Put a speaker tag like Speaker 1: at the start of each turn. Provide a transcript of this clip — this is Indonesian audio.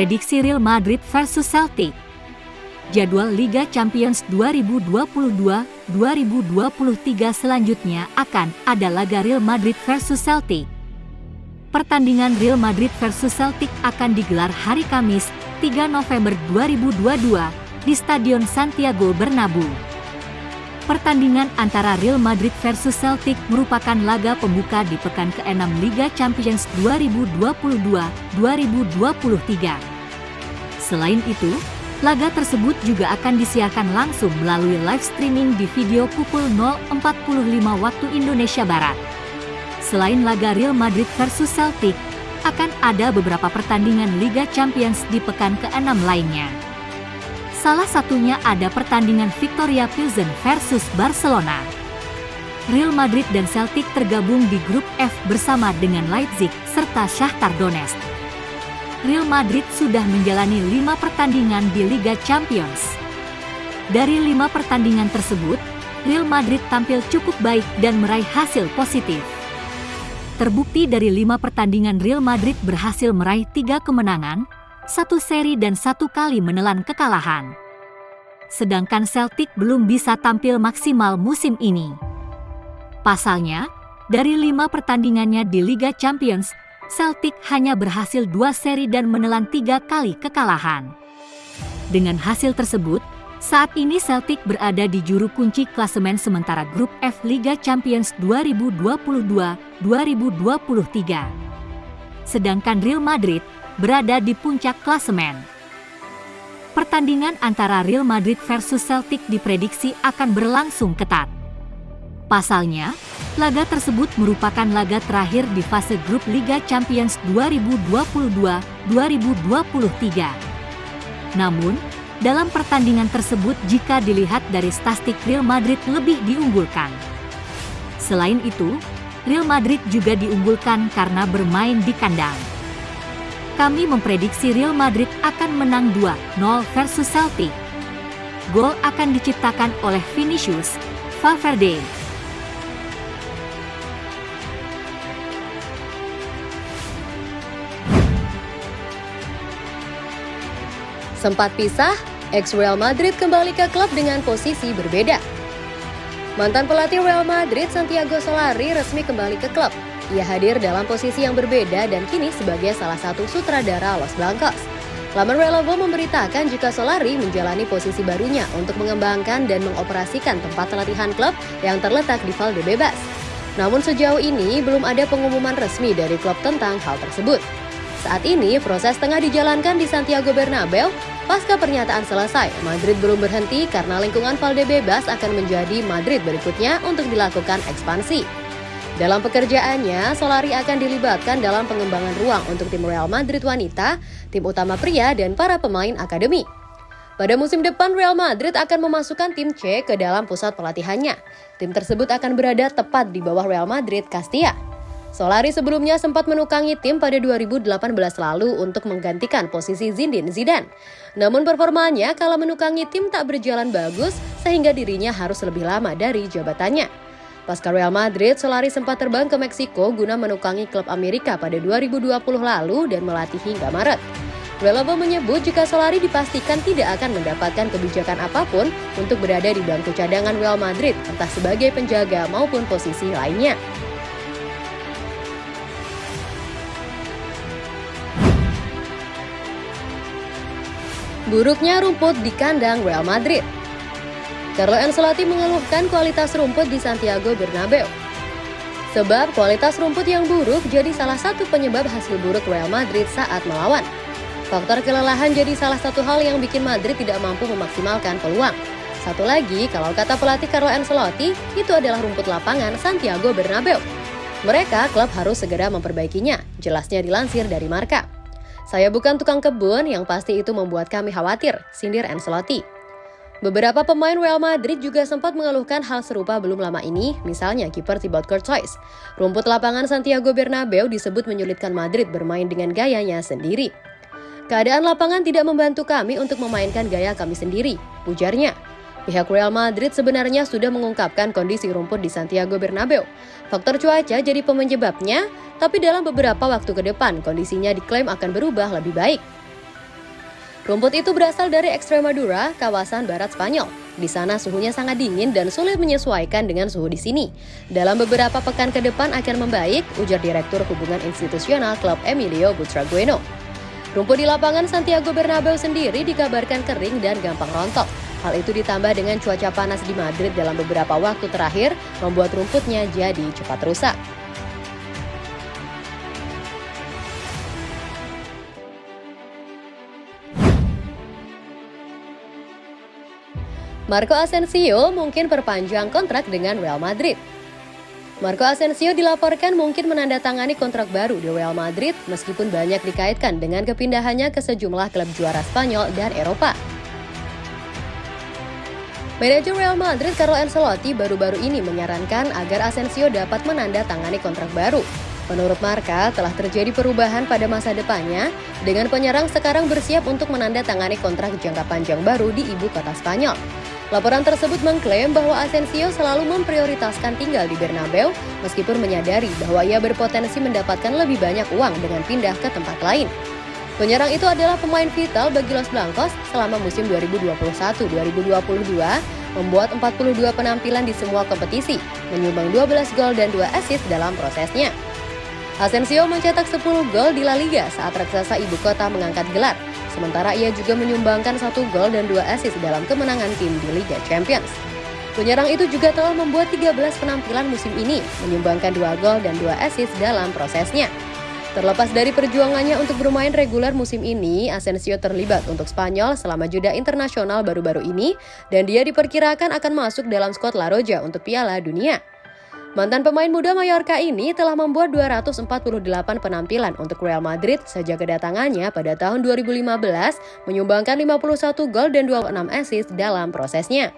Speaker 1: Prediksi Real Madrid versus Celtic Jadwal Liga Champions 2022-2023 selanjutnya akan ada laga Real Madrid versus Celtic. Pertandingan Real Madrid versus Celtic akan digelar hari Kamis, 3 November 2022 di Stadion Santiago Bernabeu. Pertandingan antara Real Madrid versus Celtic merupakan laga pembuka di pekan ke-6 Liga Champions 2022-2023. Selain itu, laga tersebut juga akan disiarkan langsung melalui live streaming di video pukul 0.45 waktu Indonesia Barat. Selain laga Real Madrid versus Celtic, akan ada beberapa pertandingan Liga Champions di pekan ke-6 lainnya. Salah satunya ada pertandingan Victoria Pilsen versus Barcelona. Real Madrid dan Celtic tergabung di grup F bersama dengan Leipzig serta Shakhtar Donetsk. Real Madrid sudah menjalani lima pertandingan di Liga Champions. Dari lima pertandingan tersebut, Real Madrid tampil cukup baik dan meraih hasil positif. Terbukti dari lima pertandingan Real Madrid berhasil meraih tiga kemenangan, satu seri dan satu kali menelan kekalahan. Sedangkan Celtic belum bisa tampil maksimal musim ini. Pasalnya, dari lima pertandingannya di Liga Champions, Celtic hanya berhasil dua seri dan menelan tiga kali kekalahan. Dengan hasil tersebut, saat ini Celtic berada di juru kunci klasemen sementara grup F Liga Champions 2022-2023. Sedangkan Real Madrid berada di puncak klasemen. Pertandingan antara Real Madrid versus Celtic diprediksi akan berlangsung ketat. Pasalnya, laga tersebut merupakan laga terakhir di fase grup Liga Champions 2022-2023. Namun, dalam pertandingan tersebut jika dilihat dari statistik Real Madrid lebih diunggulkan. Selain itu, Real Madrid juga diunggulkan karena bermain di kandang kami memprediksi Real Madrid akan menang 2-0 versus Celtic. Gol akan diciptakan oleh Vinicius Valverde.
Speaker 2: Sempat pisah, ex-Real Madrid kembali ke klub dengan posisi berbeda. Mantan pelatih Real Madrid Santiago Solari resmi kembali ke klub ia hadir dalam posisi yang berbeda dan kini sebagai salah satu sutradara Los Blancos. Laman Relovo memberitakan jika Solari menjalani posisi barunya untuk mengembangkan dan mengoperasikan tempat latihan klub yang terletak di Valdebebas. Namun sejauh ini belum ada pengumuman resmi dari klub tentang hal tersebut. Saat ini proses tengah dijalankan di Santiago Bernabeu. Pasca pernyataan selesai, Madrid belum berhenti karena lingkungan Valdebebas akan menjadi Madrid berikutnya untuk dilakukan ekspansi. Dalam pekerjaannya, Solari akan dilibatkan dalam pengembangan ruang untuk tim Real Madrid wanita, tim utama pria, dan para pemain akademi. Pada musim depan, Real Madrid akan memasukkan tim C ke dalam pusat pelatihannya. Tim tersebut akan berada tepat di bawah Real Madrid Castilla. Solari sebelumnya sempat menukangi tim pada 2018 lalu untuk menggantikan posisi Zinedine Zidane. Namun performanya kala menukangi tim tak berjalan bagus sehingga dirinya harus lebih lama dari jabatannya. Pasca Real Madrid, Solari sempat terbang ke Meksiko guna menukangi klub Amerika pada 2020 lalu dan melatih hingga Maret. Relavo menyebut jika Solari dipastikan tidak akan mendapatkan kebijakan apa pun untuk berada di bangku cadangan Real Madrid, entah sebagai penjaga maupun posisi lainnya. Buruknya rumput di kandang Real Madrid Carlo Ancelotti mengeluhkan kualitas rumput di Santiago Bernabeu. Sebab kualitas rumput yang buruk jadi salah satu penyebab hasil buruk Real Madrid saat melawan. Faktor kelelahan jadi salah satu hal yang bikin Madrid tidak mampu memaksimalkan peluang. Satu lagi, kalau kata pelatih Carlo Ancelotti, itu adalah rumput lapangan Santiago Bernabeu. Mereka, klub harus segera memperbaikinya, jelasnya dilansir dari Marka. Saya bukan tukang kebun, yang pasti itu membuat kami khawatir, sindir Ancelotti. Beberapa pemain Real Madrid juga sempat mengeluhkan hal serupa belum lama ini, misalnya kiper Thibaut Courtois. Rumput lapangan Santiago Bernabeu disebut menyulitkan Madrid bermain dengan gayanya sendiri. Keadaan lapangan tidak membantu kami untuk memainkan gaya kami sendiri, ujarnya. Pihak Real Madrid sebenarnya sudah mengungkapkan kondisi rumput di Santiago Bernabeu. Faktor cuaca jadi penyebabnya, tapi dalam beberapa waktu ke depan kondisinya diklaim akan berubah lebih baik. Rumput itu berasal dari Extremadura, kawasan barat Spanyol. Di sana suhunya sangat dingin dan sulit menyesuaikan dengan suhu di sini. Dalam beberapa pekan ke depan akan membaik, ujar Direktur Hubungan Institusional Klub Emilio Butragueno. Rumput di lapangan Santiago Bernabeu sendiri dikabarkan kering dan gampang rontok. Hal itu ditambah dengan cuaca panas di Madrid dalam beberapa waktu terakhir, membuat rumputnya jadi cepat rusak. Marco Asensio mungkin perpanjang kontrak dengan Real Madrid. Marco Asensio dilaporkan mungkin menandatangani kontrak baru di Real Madrid meskipun banyak dikaitkan dengan kepindahannya ke sejumlah klub juara Spanyol dan Eropa. Manajer Real Madrid Carlo Ancelotti baru-baru ini menyarankan agar Asensio dapat menandatangani kontrak baru. Menurut Marka, telah terjadi perubahan pada masa depannya dengan penyerang sekarang bersiap untuk menandatangani kontrak jangka panjang baru di ibu kota Spanyol. Laporan tersebut mengklaim bahwa Asensio selalu memprioritaskan tinggal di Bernabeu meskipun menyadari bahwa ia berpotensi mendapatkan lebih banyak uang dengan pindah ke tempat lain. Penyerang itu adalah pemain vital bagi Los Blancos selama musim 2021-2022, membuat 42 penampilan di semua kompetisi, menyumbang 12 gol dan 2 assist dalam prosesnya. Asensio mencetak 10 gol di La Liga saat raksasa ibu kota mengangkat gelar, Sementara ia juga menyumbangkan satu gol dan dua assist dalam kemenangan tim di Liga Champions. Penyerang itu juga telah membuat 13 penampilan musim ini, menyumbangkan dua gol dan dua assist dalam prosesnya. Terlepas dari perjuangannya untuk bermain reguler musim ini, Asensio terlibat untuk Spanyol selama jeda internasional baru-baru ini, dan dia diperkirakan akan masuk dalam skuad La Roja untuk Piala Dunia. Mantan pemain muda Mallorca ini telah membuat 248 penampilan untuk Real Madrid sejak kedatangannya pada tahun 2015, menyumbangkan 51 gol dan 26 assist dalam prosesnya.